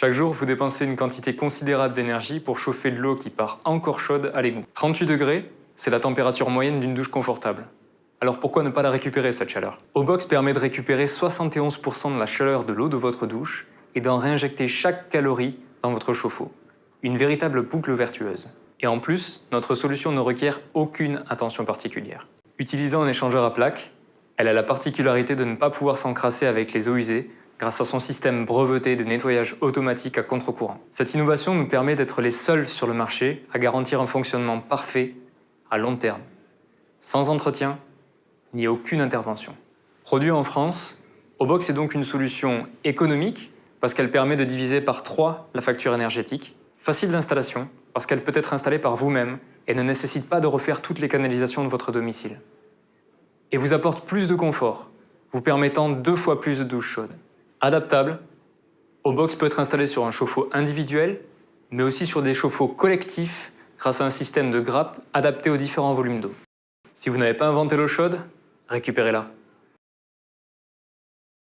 Chaque jour, vous dépensez une quantité considérable d'énergie pour chauffer de l'eau qui part encore chaude à l'égout. 38 degrés, c'est la température moyenne d'une douche confortable. Alors pourquoi ne pas la récupérer cette chaleur? Obox permet de récupérer 71% de la chaleur de l'eau de votre douche et d'en réinjecter chaque calorie dans votre chauffe-eau. Une véritable boucle vertueuse. Et en plus, notre solution ne requiert aucune attention particulière. Utilisant un échangeur à plaques, elle a la particularité de ne pas pouvoir s'encrasser avec les eaux usées grâce à son système breveté de nettoyage automatique à contre-courant. Cette innovation nous permet d'être les seuls sur le marché à garantir un fonctionnement parfait à long terme, sans entretien ni aucune intervention. Produit en France, Obox est donc une solution économique parce qu'elle permet de diviser par 3 la facture énergétique, facile d'installation parce qu'elle peut être installée par vous-même et ne nécessite pas de refaire toutes les canalisations de votre domicile. Et vous apporte plus de confort, vous permettant deux fois plus de douches chaudes. Adaptable, Obox peut être installé sur un chauffe-eau individuel, mais aussi sur des chauffe-eau collectifs grâce à un système de grappe adapté aux différents volumes d'eau. Si vous n'avez pas inventé l'eau chaude, récupérez-la.